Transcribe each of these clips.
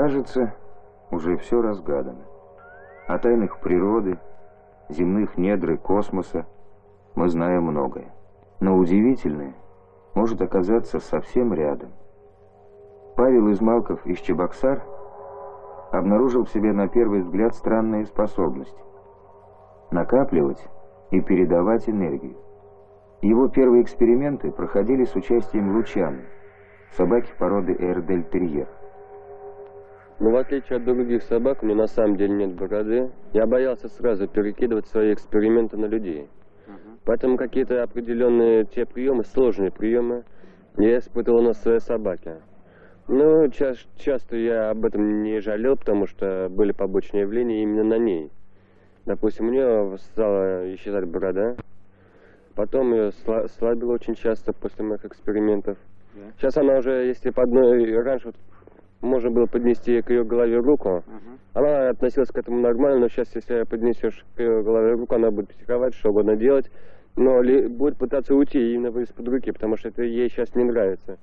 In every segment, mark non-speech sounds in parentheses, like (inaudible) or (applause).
Кажется, уже все разгадано. О тайнах природы, земных недр и космоса мы знаем многое. Но удивительное может оказаться совсем рядом. Павел Измалков из Чебоксар обнаружил в себе на первый взгляд странные способности. Накапливать и передавать энергию. Его первые эксперименты проходили с участием лучаны, собаки породы Эрдель-Терьер. Но в отличие от других собак, у меня на самом деле нет бороды. Я боялся сразу перекидывать свои эксперименты на людей. Поэтому какие-то определенные те приемы, сложные приемы, я испытывал на своей собаке. Ну, ча часто я об этом не жалел, потому что были побочные явления именно на ней. Допустим, у нее стала исчезать борода, потом ее слабило очень часто после моих экспериментов. Сейчас она уже, если по одной, раньше вот можно было поднести к ее голове руку, она относилась к этому нормально, но сейчас, если поднесешь к ее голове руку, она будет психовать, что угодно делать, но ли, будет пытаться уйти именно из-под руки, потому что это ей сейчас не нравится.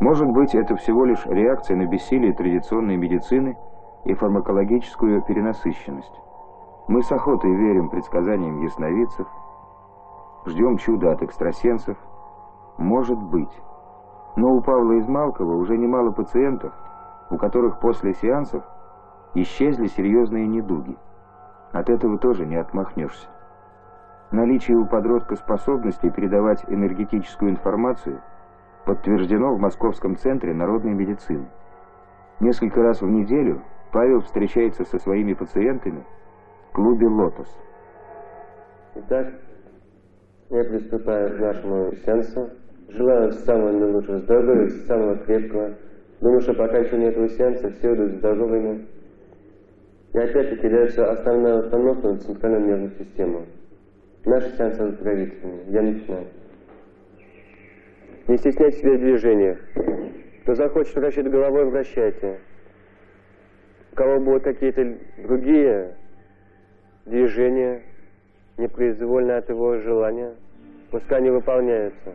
Может быть, это всего лишь реакция на бессилие традиционной медицины и фармакологическую перенасыщенность. Мы с охотой верим предсказаниям ясновидцев, ждем чуда от экстрасенсов. Может быть. Но у Павла Измалкова уже немало пациентов, у которых после сеансов исчезли серьезные недуги. От этого тоже не отмахнешься. Наличие у подростка способности передавать энергетическую информацию – подтверждено в Московском центре народной медицины. Несколько раз в неделю Павел встречается со своими пациентами в клубе «Лотос». Итак, я приступаю к нашему сеансу. Желаю самого наилучшего здоровья, самого крепкого. Думаю, что по окончании этого сеанса все будут здоровыми. И опять-таки дается основная установка на центральную нервную систему. Наши сеансы оздоровительные. Я начинаю. Не стесняйте себя в движениях. Кто захочет вращать головой, вращайте. У кого будут какие-то другие движения, непроизвольно от его желания, пускай они выполняются.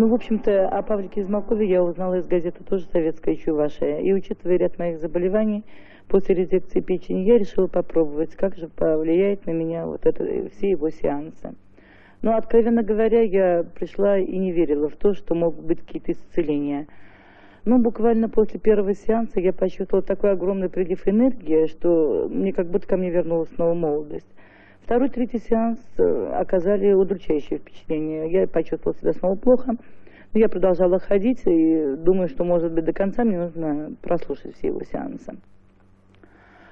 В общем-то, о Павлике Измакове я узнала из газеты тоже «Советская Чувашия». И учитывая ряд моих заболеваний, после резекции печени я решила попробовать, как же повлияет на меня вот это, все его сеансы. Но, откровенно говоря, я пришла и не верила в то, что могут быть какие-то исцеления. Но буквально после первого сеанса я почувствовала такой огромный прилив энергии, что мне как будто ко мне вернулась снова молодость. Второй, третий сеанс э, оказали удручающее впечатление. Я почувствовала себя снова плохо. Я продолжала ходить и думаю, что, может быть, до конца мне нужно прослушать все его сеансы.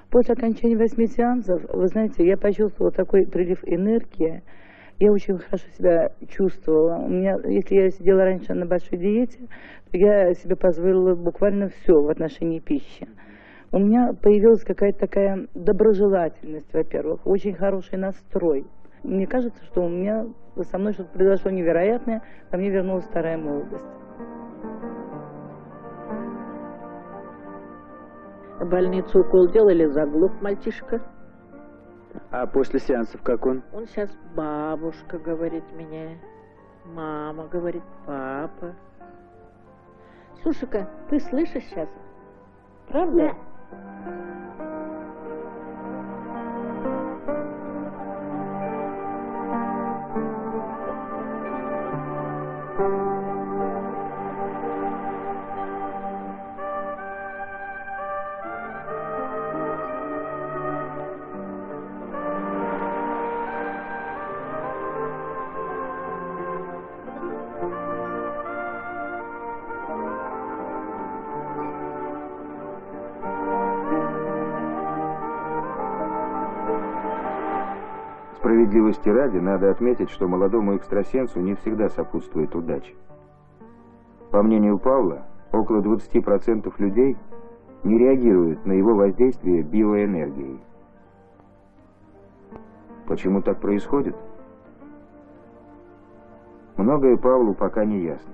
После окончания восьми сеансов, вы знаете, я почувствовала такой прилив энергии, я очень хорошо себя чувствовала. У меня, если я сидела раньше на большой диете, то я себе позволила буквально все в отношении пищи. У меня появилась какая-то такая доброжелательность, во-первых, очень хороший настрой. Мне кажется, что у меня со мной что-то произошло невероятное, ко мне вернулась старая молодость. В больницу укол делали, заглух мальчишка. А после сеансов как он? Он сейчас бабушка, говорит мне. Мама, говорит, папа. Слушай-ка, ты слышишь сейчас? Правда? Да. thank you Справедливости ради, надо отметить, что молодому экстрасенсу не всегда сопутствует удача. По мнению Павла, около 20% людей не реагируют на его воздействие биоэнергией. Почему так происходит? Многое Павлу пока не ясно.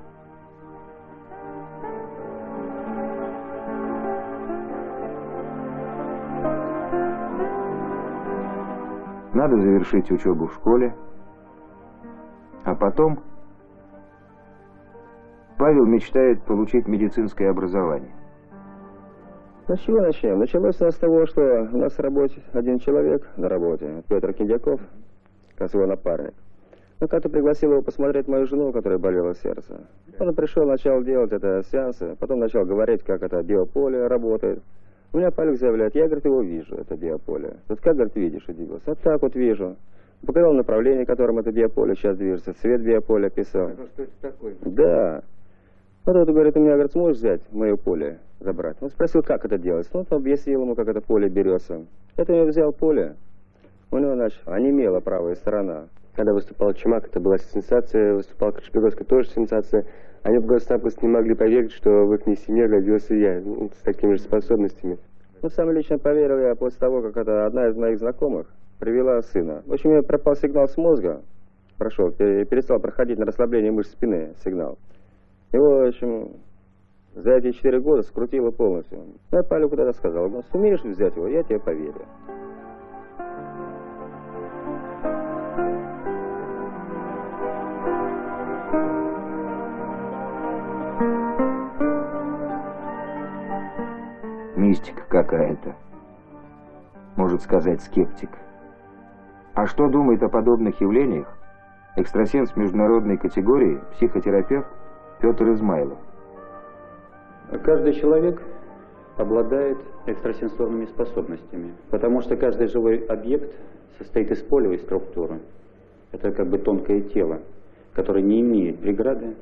Надо завершить учебу в школе, а потом Павел мечтает получить медицинское образование. Ну, с чего начнем? Началось у нас с того, что у нас в работе один человек на работе, Петр Киндяков, как его напарник. Ну, как-то пригласил его посмотреть мою жену, которая болела сердце. Он пришел, начал делать это сеансы, потом начал говорить, как это биополе работает. У меня Павел заявляет, я, говорит, его вижу, это биополе. Вот как, говорит, видишь, удивился? А так вот вижу. Показал направление, которым это биополе сейчас движется, цвет биополя писал. Это что это такое? Да. Вот это, говорит, у меня, говорит, сможешь взять мое поле, забрать? Он спросил, как это делать. Ну, он объяснил ему, как это поле берется. Это я взял поле. У него, значит, онемела правая сторона. Когда выступал Чумак, это была сенсация, выступал Кашпировский, тоже сенсация. Они просто-напросто не могли поверить, что в их семье родился я, ну, с такими же способностями. Ну, сам лично поверил я после того, как это одна из моих знакомых привела сына. В общем, меня пропал сигнал с мозга, прошел, перестал проходить на расслабление мышц спины сигнал. Его, в общем, за эти четыре года скрутило полностью. Я Палю куда-то сказал, ну, сумеешь взять его, я тебе поверю. Мистика какая-то. Может сказать скептик. А что думает о подобных явлениях экстрасенс международной категории, психотерапевт Петр Измайлов? Каждый человек обладает экстрасенсорными способностями, потому что каждый живой объект состоит из полевой структуры. Это как бы тонкое тело, которое не имеет преграды,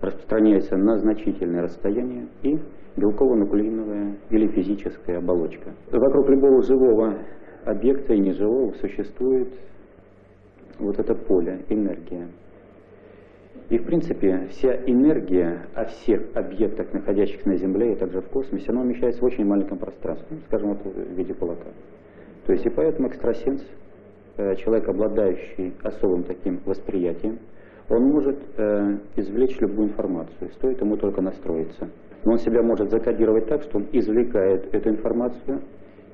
распространяется на значительное расстояние и белково-нуклеиновая или физическая оболочка. Вокруг любого живого объекта и неживого существует вот это поле, энергия. И, в принципе, вся энергия о всех объектах, находящихся на Земле и также в космосе, она умещается в очень маленьком пространстве, скажем, вот в виде кулака. То есть и поэтому экстрасенс, э, человек, обладающий особым таким восприятием, он может э, извлечь любую информацию, стоит ему только настроиться. Но он себя может закодировать так, что он извлекает эту информацию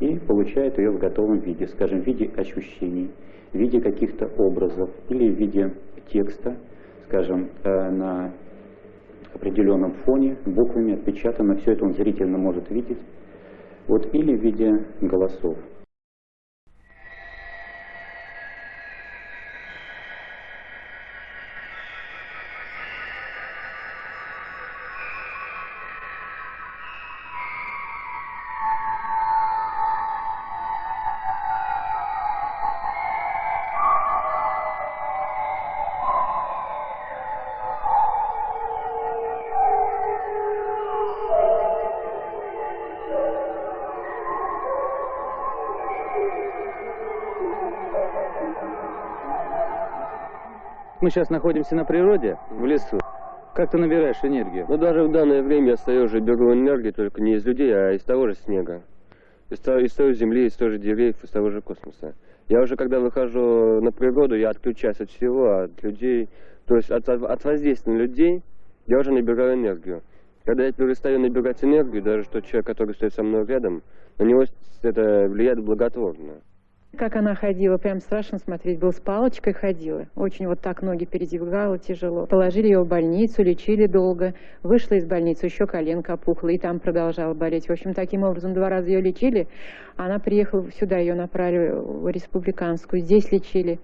и получает ее в готовом виде, скажем, в виде ощущений, в виде каких-то образов или в виде текста, скажем, э, на определенном фоне, буквами отпечатано, все это он зрительно может видеть, вот, или в виде голосов. Мы сейчас находимся на природе, в лесу. Как ты набираешь энергию? Ну, даже в данное время я стою уже беру энергию только не из людей, а из того же снега. Из, того, из той земли, из той же деревьев, из того же космоса. Я уже, когда выхожу на природу, я отключаюсь от всего, от людей, то есть от, от воздействия на людей, я уже набираю энергию. Когда я перестаю набирать энергию, даже тот человек, который стоит со мной рядом, на него это влияет благотворно. Как она ходила, прям страшно смотреть было. С палочкой ходила. Очень вот так ноги передвигала тяжело. Положили ее в больницу, лечили долго. Вышла из больницы, еще коленка опухла, и там продолжала болеть. В общем, таким образом два раза ее лечили. Она приехала сюда, ее направили в республиканскую. Здесь лечили.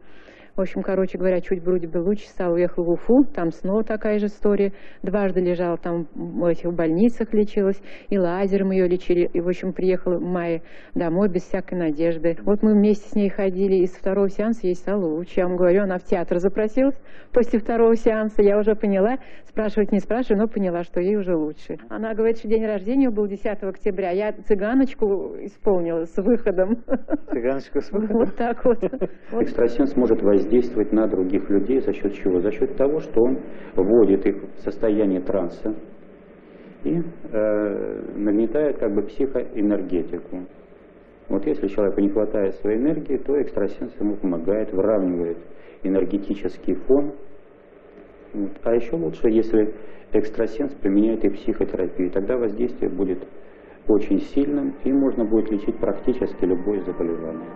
В общем, короче говоря, чуть вроде бы лучше стал, уехал в Уфу, там снова такая же история. Дважды лежала там в этих больницах лечилась, и лазером ее лечили. И, в общем, приехала в мае домой без всякой надежды. Вот мы вместе с ней ходили, и с второго сеанса ей стало лучше. Я вам говорю, она в театр запросилась после второго сеанса. Я уже поняла, спрашивать не спрашиваю, но поняла, что ей уже лучше. Она говорит, что день рождения был 10 октября. Я цыганочку исполнила с выходом. Цыганочку с (laughs) выходом? Вот так вот. Экстрасенс может воздействовать воздействовать на других людей за счет чего? За счет того, что он вводит их в состояние транса и э, нагнетает как бы психоэнергетику. Вот если человеку не хватает своей энергии, то экстрасенс ему помогает, выравнивает энергетический фон. Вот. А еще лучше, если экстрасенс применяет и психотерапию, тогда воздействие будет очень сильным, и можно будет лечить практически любое заболевание.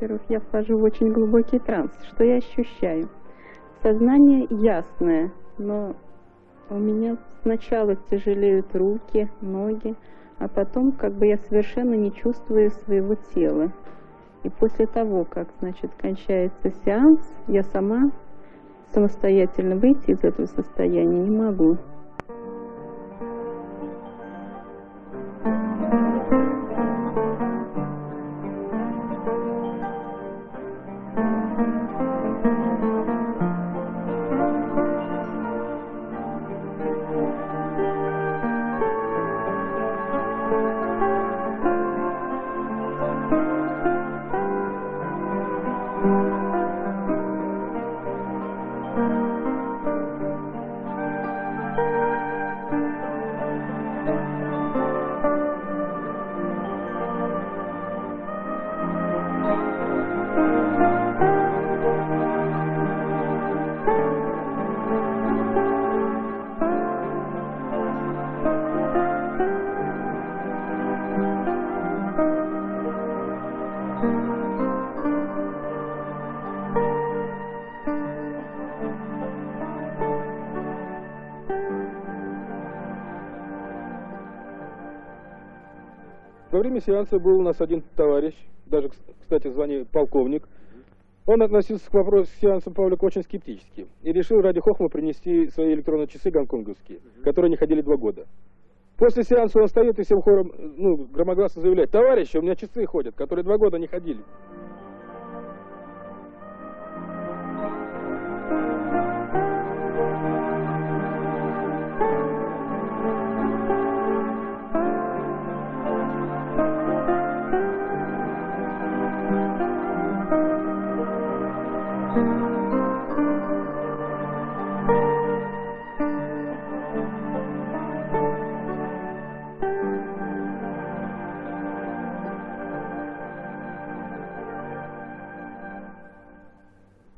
Во-первых, я вхожу в очень глубокий транс. Что я ощущаю? Сознание ясное, но у меня сначала тяжелеют руки, ноги, а потом как бы я совершенно не чувствую своего тела. И после того, как, значит, кончается сеанс, я сама самостоятельно выйти из этого состояния не могу. Время сеанса был у нас один товарищ, даже, кстати, звание полковник. Он относился к вопросу сеанса Павлика очень скептически и решил ради хохма принести свои электронные часы гонконговские, которые не ходили два года. После сеанса он встает и всем хором ну, громогласно заявляет, товарищи, у меня часы ходят, которые два года не ходили.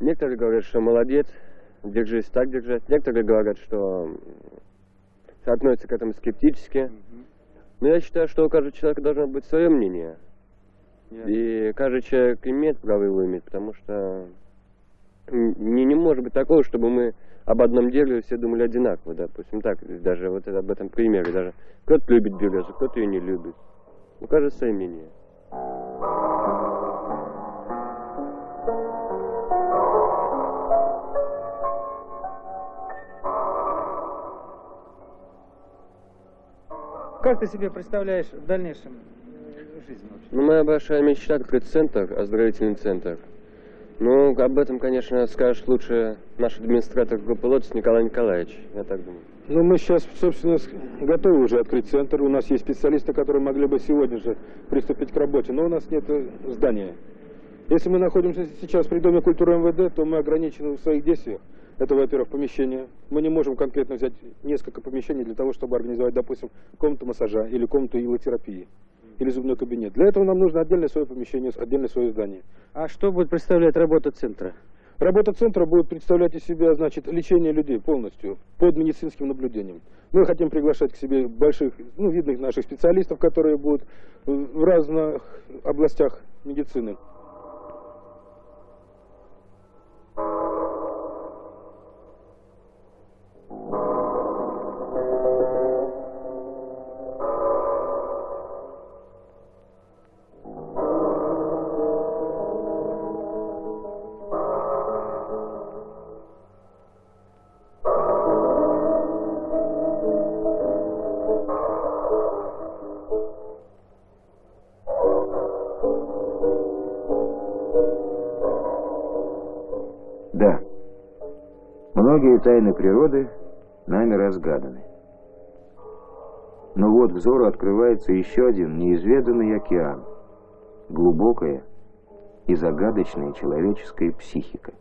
Некоторые говорят, что молодец, держись так держать. Некоторые говорят, что относятся к этому скептически. Но я считаю, что у каждого человека должно быть свое мнение. И каждый человек имеет право его иметь, потому что не, не может быть такого, чтобы мы об одном деле все думали одинаково, допустим, так, даже вот об этом примере, даже кто-то любит березу, кто-то ее не любит. У каждого свое мнение. Как ты себе представляешь в дальнейшем э, жизнь вообще? Ну, моя большая мечта открыть центр, оздоровительный центр. Ну, об этом, конечно, скажет лучше наш администратор группы «Лотос» Николай Николаевич, я так думаю. Ну, мы сейчас, собственно, готовы уже открыть центр. У нас есть специалисты, которые могли бы сегодня же приступить к работе, но у нас нет э, здания. Если мы находимся сейчас при Доме культуры МВД, то мы ограничены в своих действиях. Это, во-первых, помещение. Мы не можем конкретно взять несколько помещений для того, чтобы организовать, допустим, комнату массажа или комнату илотерапии или зубной кабинет. Для этого нам нужно отдельное свое помещение, отдельное свое здание. А что будет представлять работа центра? Работа центра будет представлять из себя, значит, лечение людей полностью под медицинским наблюдением. Мы хотим приглашать к себе больших, ну, видных наших специалистов, которые будут в в разных областях медицины. Многие тайны природы нами разгаданы. Но вот взору открывается еще один неизведанный океан, глубокая и загадочная человеческая психика.